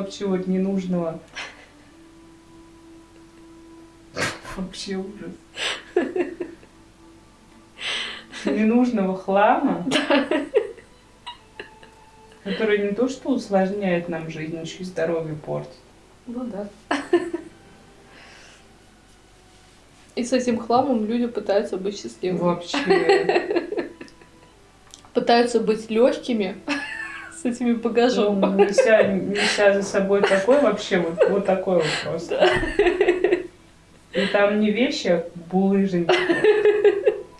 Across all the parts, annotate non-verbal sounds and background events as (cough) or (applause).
вообще вот ненужного. (laughs) Вообще ужас. Ненужного хлама, который не то что усложняет нам жизнь, еще и здоровье портит. Ну да. И с этим хламом люди пытаются быть счастливыми. Вообще. (laughs) Пытаются быть легкими с этими багажом. Ну, неся, неся за собой такой вообще, вот, вот такой вот просто. И там не вещи, а булыжники.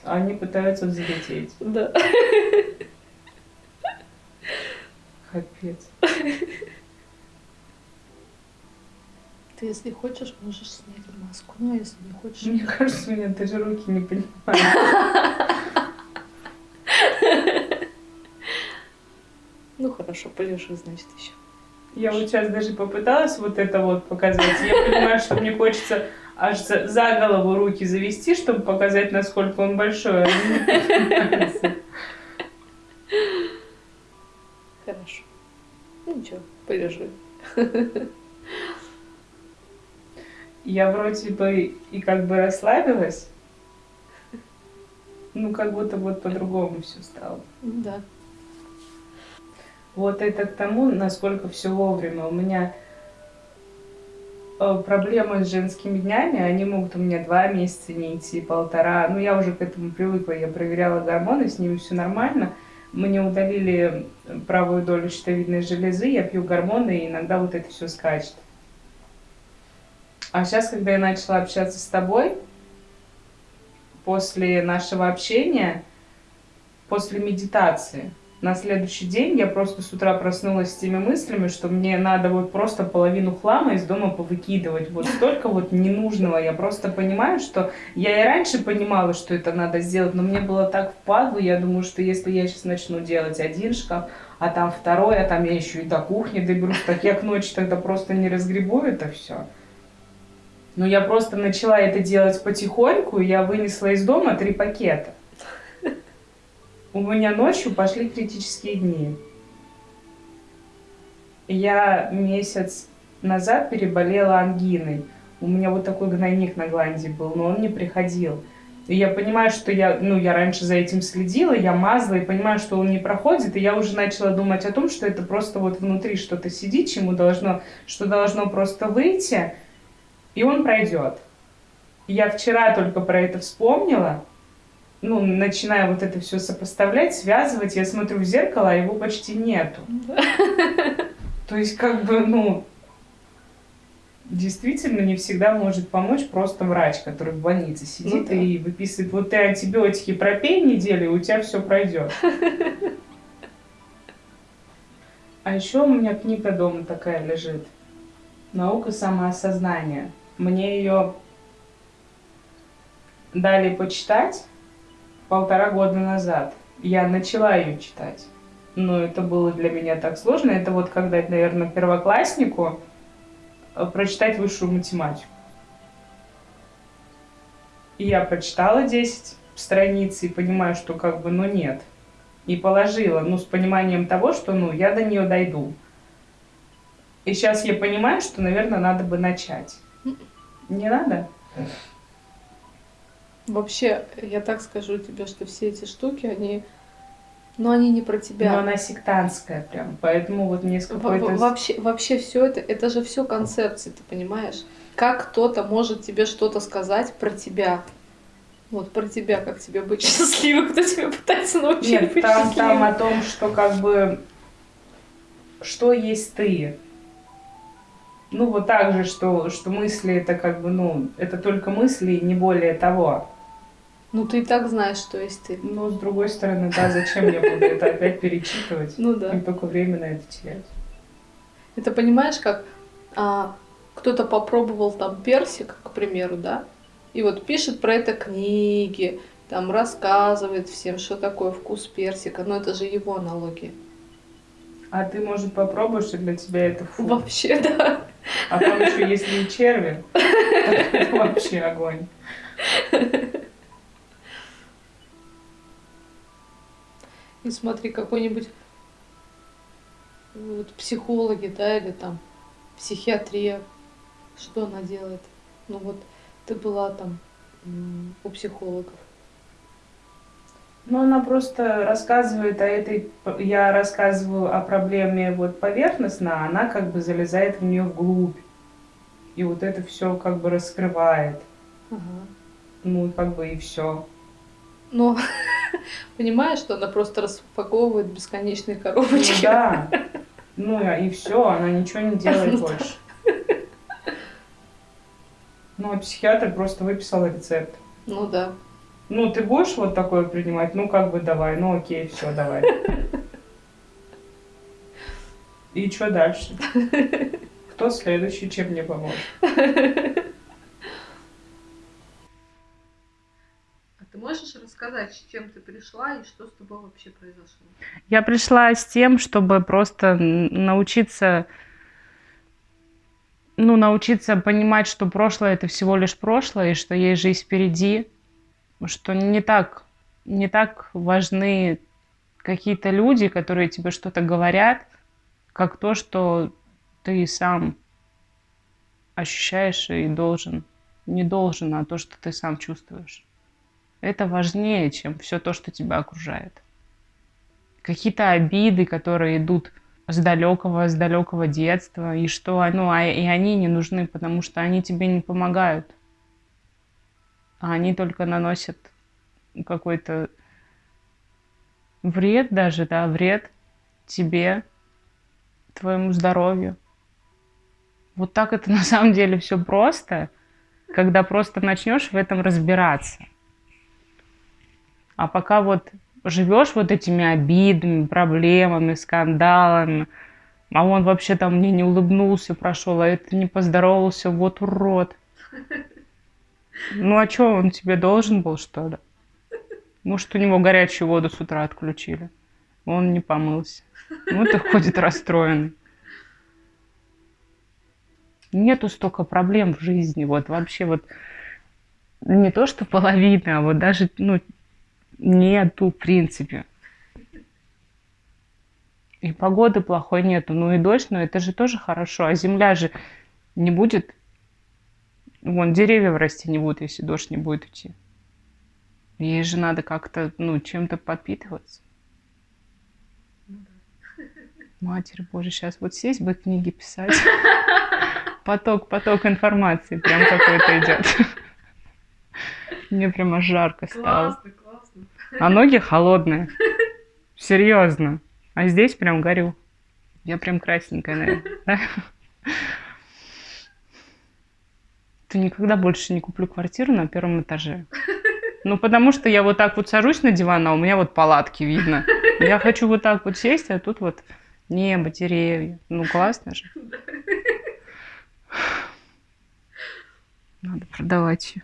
Они пытаются взлететь. Да. Капец. Ты, если хочешь, можешь снять маску. Ну, а если не хочешь... Мне кажется, у меня даже руки не понимают. (laughs) Ну, хорошо, полежи, значит, еще. Я вот сейчас даже попыталась вот это вот показать. Я понимаю, что мне хочется аж за, за голову руки завести, чтобы показать, насколько он большой. Хорошо. Ну, ничего, полежи. Я вроде бы и как бы расслабилась, ну как будто вот по-другому все стало. Да. Вот это к тому, насколько все вовремя. У меня э, проблемы с женскими днями, они могут у меня два месяца не идти, полтора. Ну, я уже к этому привыкла, я проверяла гормоны, с ними все нормально. Мне удалили правую долю щитовидной железы, я пью гормоны, и иногда вот это все скачет. А сейчас, когда я начала общаться с тобой, после нашего общения, после медитации, на следующий день я просто с утра проснулась с теми мыслями, что мне надо вот просто половину хлама из дома повыкидывать. Вот столько вот ненужного. Я просто понимаю, что я и раньше понимала, что это надо сделать, но мне было так впадло. Я думаю, что если я сейчас начну делать один шкаф, а там второй, а там я еще и до кухни доберусь, так я к ночи тогда просто не разгребу это все. Но я просто начала это делать потихоньку, и я вынесла из дома три пакета. У меня ночью пошли критические дни. Я месяц назад переболела ангиной. У меня вот такой гнойник на гланде был, но он не приходил. И я понимаю, что я, ну, я раньше за этим следила, я мазала, и понимаю, что он не проходит, и я уже начала думать о том, что это просто вот внутри что-то сидит, чему должно, что должно просто выйти, и он пройдет. Я вчера только про это вспомнила, ну, начинаю вот это все сопоставлять, связывать, я смотрю в зеркало, а его почти нету. То есть, как бы, ну, действительно не всегда может помочь просто врач, который в больнице сидит Ну да. и выписывает, вот ты антибиотики пропей неделю, и у тебя все пройдет. А еще у меня книга дома такая лежит. Наука самоосознания. Мне ее дали почитать полтора года назад. Я начала ее читать. Но это было для меня так сложно. Это вот когда, наверное, первокласснику э, прочитать высшую математику. И я прочитала 10 страниц и понимаю, что как бы, ну нет. И положила, ну, с пониманием того, что, ну, я до нее дойду. И сейчас я понимаю, что, наверное, надо бы начать. Не надо? Вообще, я так скажу тебе, что все эти штуки, они... Ну, они не про тебя. Но она сектантская прям, поэтому вот мне какой-то... во- Вообще, вообще все это, это же все концепции, ты понимаешь? Как кто-то может тебе что-то сказать про тебя? Вот про тебя, как тебе быть (laughs) счастливым, кто тебе пытается научить Нет, быть там, там о счастливым. том, что как бы... Что есть ты? Ну, вот так же, что, что мысли это как бы, ну, это только мысли, не более того. Ну ты и так знаешь, что есть ты. Но с другой стороны, да, зачем я буду это опять перечитывать? Ну да. И только время на это терять. Это понимаешь, как а, кто-то попробовал там персик, к примеру, да, и вот пишет про это книги, там рассказывает всем, что такое вкус персика, но это же его аналогия. А ты, может, попробуешь, и для тебя это фу. Вообще, да. А там еще если и черви, (laughs) это вообще огонь. И смотри, какой-нибудь вот психологи, да, или там психиатрия, что она делает? Ну вот ты была там у психологов. Ну, она просто рассказывает о этой... Я рассказываю о проблеме вот поверхностно, а она как бы залезает в нее вглубь. И вот это все как бы раскрывает. Ага. Ну, как бы и все. Ну, (laughs) понимаешь, что она просто распаковывает бесконечные коробочки. Ну, да. Ну и все, она ничего не делает ну больше. Ну, а психиатр просто выписал рецепт. Ну да. Ну, ты будешь вот такое принимать? Ну, как бы давай. Ну, окей, все, давай. И что дальше? (laughs) Кто следующий, чем мне поможет? (laughs) ты можешь рассказать, с чем ты пришла и что с тобой вообще произошло? Я пришла с тем, чтобы просто научиться ну, научиться понимать, что прошлое это всего лишь прошлое, и что есть жизнь впереди, что не так, не так важны какие-то люди, которые тебе что-то говорят, как то, что ты сам ощущаешь и должен. Не должен, а то, что ты сам чувствуешь. Это важнее, чем все то, что тебя окружает. Какие-то обиды, которые идут с далекого, с далекого детства, и что, ну, а, и они не нужны, потому что они тебе не помогают. А они только наносят какой-то вред даже, да, вред тебе, твоему здоровью. Вот так это на самом деле все просто, когда просто начнешь в этом разбираться. А пока вот живешь вот этими обидами, проблемами, скандалами, а он вообще там мне не улыбнулся, прошел, а это не поздоровался, вот урод. Ну а что, он тебе должен был, что ли? Может, у него горячую воду с утра отключили. Он не помылся. Вот и ходит расстроенный. Нету столько проблем в жизни. Вот вообще вот не то, что половина, а вот даже ну, Нету, в принципе. И погоды плохой нету. Ну и дождь, но это же тоже хорошо. А земля же не будет... Вон, деревья расти не будут, если дождь не будет идти. Ей же надо как-то, ну, чем-то подпитываться. Матерь Божья, сейчас вот сесть бы книги писать. Поток, поток информации прям какой-то идет. Мне прямо жарко стало. Классно, а ноги холодные. Серьезно. А здесь прям горю. Я прям красненькая, наверное. Ты никогда больше не куплю квартиру на первом этаже. Ну, потому что я вот так вот сажусь на диван, а у меня вот палатки видно. Я хочу вот так вот сесть, а тут вот небо, деревья. Ну, классно же. Надо продавать ее.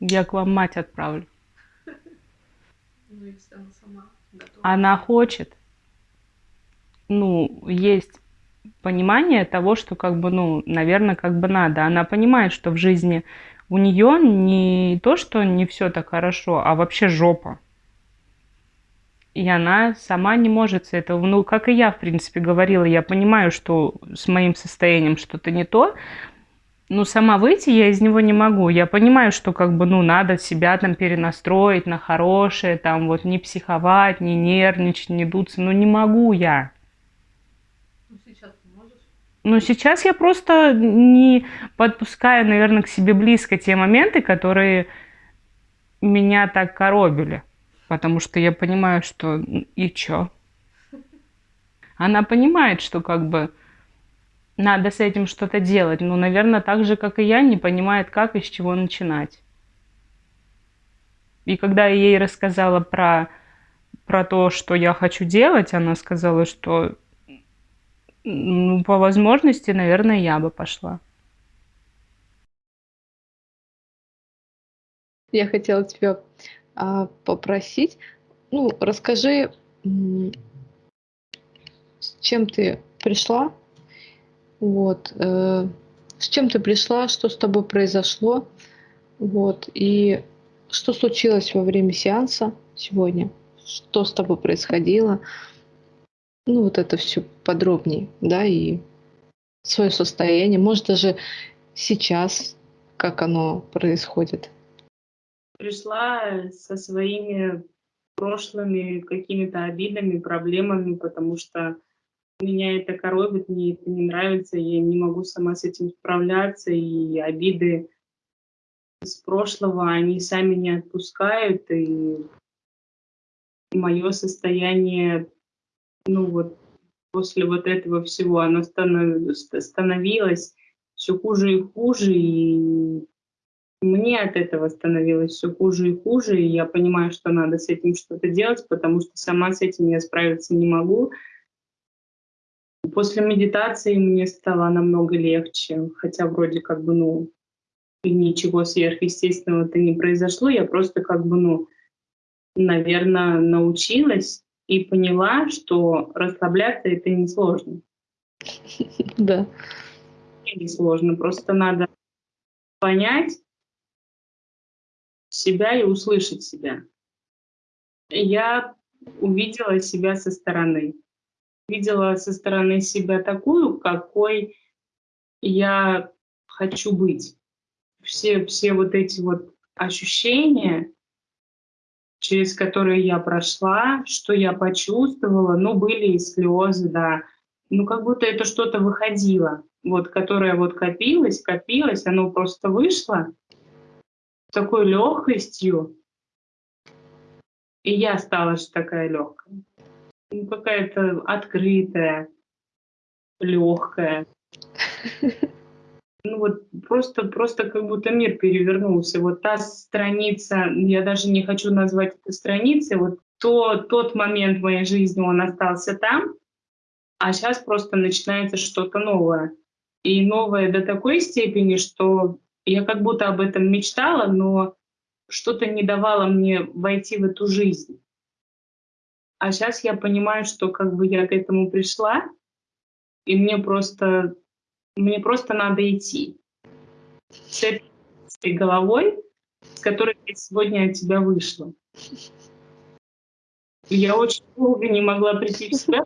Я к вам мать отправлю. Ну, она сама готова. Она хочет. Ну, есть понимание того, что как бы, ну, наверное, как бы надо. Она понимает, что в жизни у нее не то, что не все так хорошо, а вообще жопа. И она сама не может с этого, ну, как и я, в принципе, говорила, я понимаю, что с моим состоянием что-то не то, ну, сама выйти я из него не могу. Я понимаю, что как бы, ну, надо себя там перенастроить на хорошее, там вот не психовать, не нервничать, не дуться. Ну, не могу я. Ну, сейчас ты можешь? Ну, сейчас я просто не подпускаю, наверное, к себе близко те моменты, которые меня так коробили. Потому что я понимаю, что и чё? (laughs) Она понимает, что как бы надо с этим что-то делать. Ну, наверное, так же, как и я, не понимает, как и с чего начинать. И когда я ей рассказала про, про то, что я хочу делать, она сказала, что ну, по возможности, наверное, я бы пошла. Я хотела тебя а, попросить, ну, расскажи, с чем ты пришла вот. Э, с чем ты пришла, что с тобой произошло, вот, и что случилось во время сеанса сегодня, что с тобой происходило. Ну, вот это все подробнее, да, и свое состояние. Может, даже сейчас, как оно происходит. Пришла со своими прошлыми какими-то обидами, проблемами, потому что меня это коробит, мне это не нравится, я не могу сама с этим справляться, и обиды с прошлого, они сами не отпускают, и мое состояние, ну вот после вот этого всего, оно становилось все хуже и хуже, и мне от этого становилось все хуже и хуже, и я понимаю, что надо с этим что-то делать, потому что сама с этим я справиться не могу. После медитации мне стало намного легче, хотя вроде как бы, ну, ничего сверхъестественного-то не произошло, я просто как бы, ну, наверное, научилась и поняла, что расслабляться это несложно. (laughs) Да. Не сложно, просто надо понять себя и услышать себя. Я увидела себя со стороны. Видела со стороны себя такую, какой я хочу быть все, все вот эти вот ощущения, через которые я прошла, что я почувствовала, ну, были и слезы, да. Ну, как будто это что-то выходило, вот, которое вот копилось, копилось, оно просто вышло с такой легкостью. И я стала же такая легкая. Ну, какая-то открытая, легкая. (laughs) ну вот просто, просто как будто мир перевернулся. Вот та страница, я даже не хочу назвать это страницей, вот то, тот момент в моей жизни, он остался там, а сейчас просто начинается что-то новое. И новое до такой степени, что я как будто об этом мечтала, но что-то не давало мне войти в эту жизнь. А сейчас я понимаю, что как бы я к этому пришла, и мне просто мне просто надо идти с этой головой, с которой я сегодня от тебя вышла. Я очень долго не могла прийти в себя,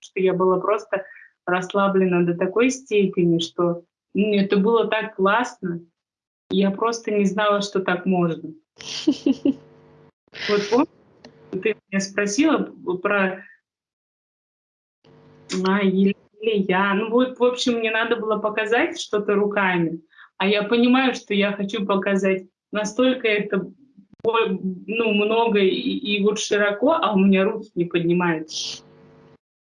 что я была просто расслаблена до такой степени, что ну, это было так классно. Я просто не знала, что так можно. (laughs) Вот помнишь, ты меня спросила про а, или я. Ну вот, в общем, мне надо было показать что-то руками, а я понимаю, что я хочу показать настолько это ну, много и, и вот широко, а у меня руки не поднимаются.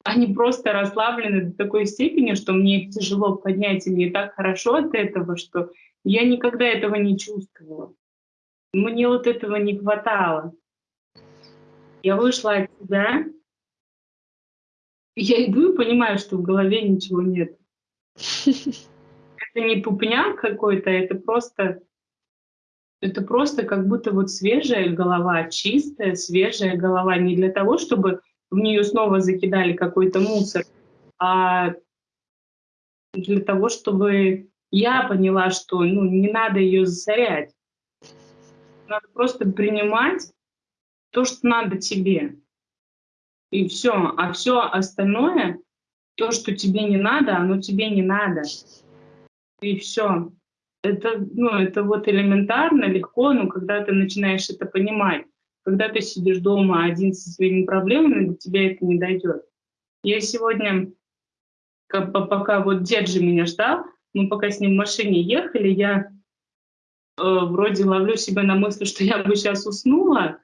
Они просто расслаблены до такой степени, что мне тяжело поднять, и мне так хорошо от этого, что я никогда этого не чувствовала. Мне вот этого не хватало. Я вышла от себя, я иду и понимаю, что в голове ничего нет. (laughs) Это не тупняк какой-то, это просто, это просто как будто вот свежая голова, чистая, свежая голова. Не для того, чтобы в нее снова закидали какой-то мусор, а для того, чтобы я поняла, что ну, не надо ее засорять. Надо просто принимать то, что надо тебе и все. А все остальное, то, что тебе не надо, оно тебе не надо. И все. Это, ну, это вот элементарно, легко, но когда ты начинаешь это понимать, когда ты сидишь дома один со своими проблемами, до тебя это не дойдет. Я сегодня, пока вот дед же меня ждал, мы пока с ним в машине ехали, я э, вроде ловлю себя на мысли, что я бы сейчас уснула,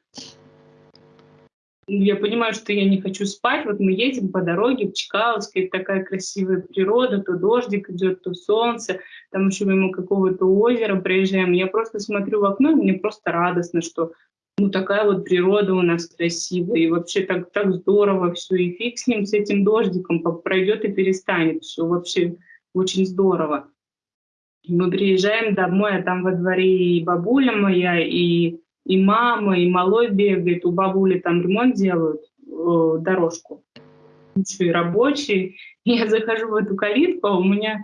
я понимаю, что я не хочу спать. Вот мы едем по дороге в Чкаловске, такая красивая природа, то дождик идет, то солнце, там еще мимо какого-то озера проезжаем. Я просто смотрю в окно, и мне просто радостно, что ну такая вот природа у нас красивая, и вообще так, так здорово все, и фиг с ним, с этим дождиком, пройдет и перестанет, все вообще очень здорово. Мы приезжаем домой, а там во дворе и бабуля моя, и и мама, и малой бегает, у бабули там ремонт делают, э, дорожку. Еще и рабочий. Я захожу в эту калитку, а у меня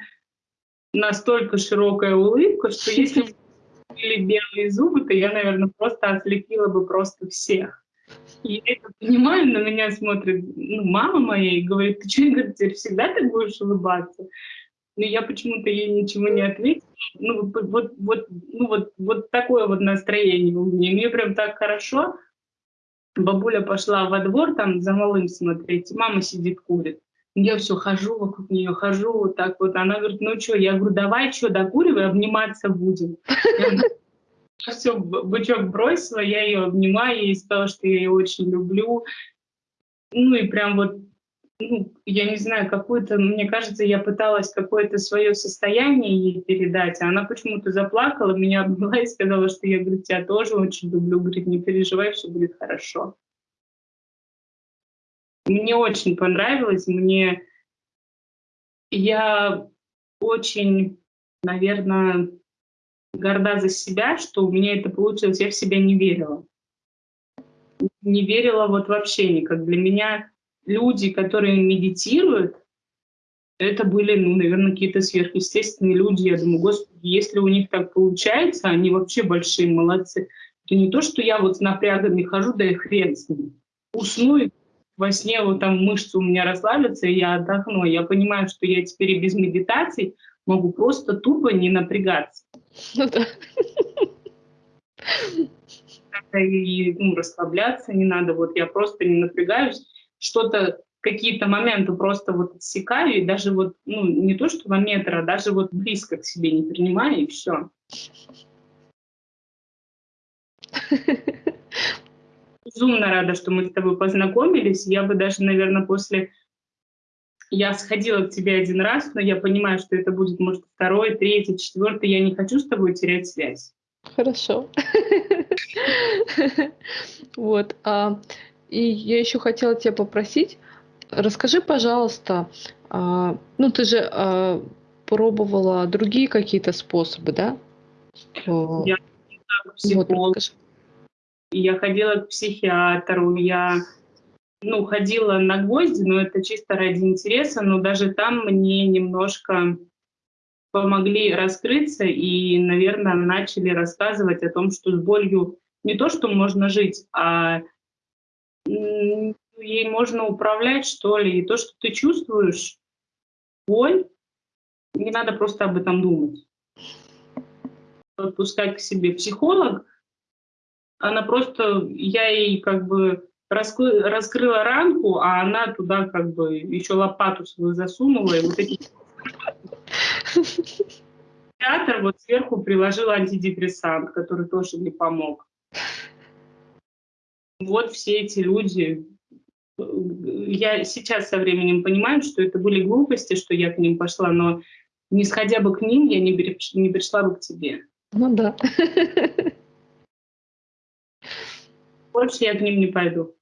настолько широкая улыбка, что если (laughs) были белые зубы, то я, наверное, просто ослепила бы просто всех. Я это понимаю, на меня смотрит ну, мама моя и говорит, ты что, Игорь, теперь всегда так будешь улыбаться? Но я почему-то ей ничего не ответила. Ну, вот, вот, ну, вот, вот такое вот настроение у меня. Мне прям так хорошо. Бабуля пошла во двор там за малым смотреть, мама сидит, курит. Я все хожу вокруг нее, хожу вот так вот. Она говорит, ну что, я говорю, давай что, докуривай, обниматься будем. (laughs) Все, бычок бросила, я ее обнимаю, ей сказала, что я ее очень люблю. Ну и прям вот, ну, я не знаю, какую-то, мне кажется, я пыталась какое-то свое состояние ей передать, а она почему-то заплакала, меня обняла и сказала, что я, говорит, тебя тоже очень люблю, говорит, не переживай, все будет хорошо. Мне очень понравилось, мне... Я очень, наверное, горда за себя, что у меня это получилось. Я в себя не верила. Не верила вот вообще никак. Для меня люди, которые медитируют, это были, ну, наверное, какие-то сверхъестественные люди. Я думаю, господи, если у них так получается, они вообще большие молодцы. Это не то, что я вот с напрягами хожу, да и хрен с ним. Усну и во сне вот там мышцы у меня расслабятся, и я отдохну. Я понимаю, что я теперь и без медитаций могу просто тупо не напрягаться. Ну да. И ну, расслабляться не надо. Вот я просто не напрягаюсь. Что-то, какие-то моменты просто вот отсекаю, и даже вот, ну, не то что на метр, а даже вот близко к себе не принимаю, и все. Безумно рада, что мы с тобой познакомились. Я бы даже, наверное, после я сходила к тебе один раз, но я понимаю, что это будет, может, второй, третий, четвертый. Я не хочу с тобой терять связь. Хорошо. (laughs) Вот. И я еще хотела тебя попросить, расскажи, пожалуйста, а, ну ты же а, пробовала другие какие-то способы, да? Я вот, я ходила к психиатру, я ну, ходила на гвозди, но это чисто ради интереса, но даже там мне немножко помогли раскрыться и, наверное, начали рассказывать о том, что с болью не то, что можно жить, а ей можно управлять, что ли. И то, что ты чувствуешь, боль, не надо просто об этом думать. Отпускать к себе психолог, она просто, я ей как бы раскры, раскрыла ранку, а она туда как бы еще лопату свою засунула, и вот эти... (laughs) Театр вот сверху приложил антидепрессант, который тоже не помог. Вот все эти люди, я сейчас со временем понимаю, что это были глупости, что я к ним пошла, но не сходя бы к ним, я не, не пришла бы к тебе. Ну да. Больше я к ним не пойду.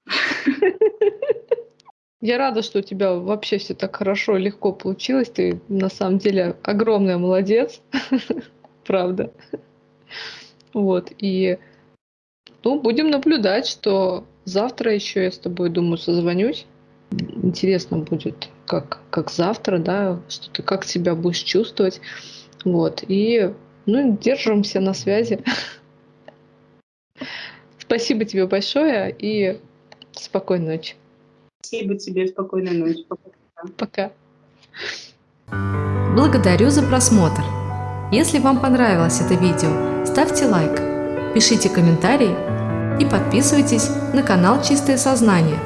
Я рада, что у тебя вообще все так хорошо, легко получилось. Ты на самом деле огромная молодец. (laughs) Правда. Вот. И ну, будем наблюдать, что завтра еще я с тобой, думаю, созвонюсь. Интересно будет, как, как завтра, да, что ты как себя будешь чувствовать. Вот. И ну, держимся на связи. (laughs) Спасибо тебе большое и спокойной ночи. Спасибо тебе, спокойной ночи. Пока. Благодарю за просмотр. Если вам понравилось это видео, ставьте лайк, пишите комментарии и подписывайтесь на канал Чистое Сознание.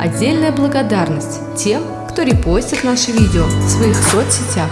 Отдельная благодарность тем, кто репостит наши видео в своих соцсетях.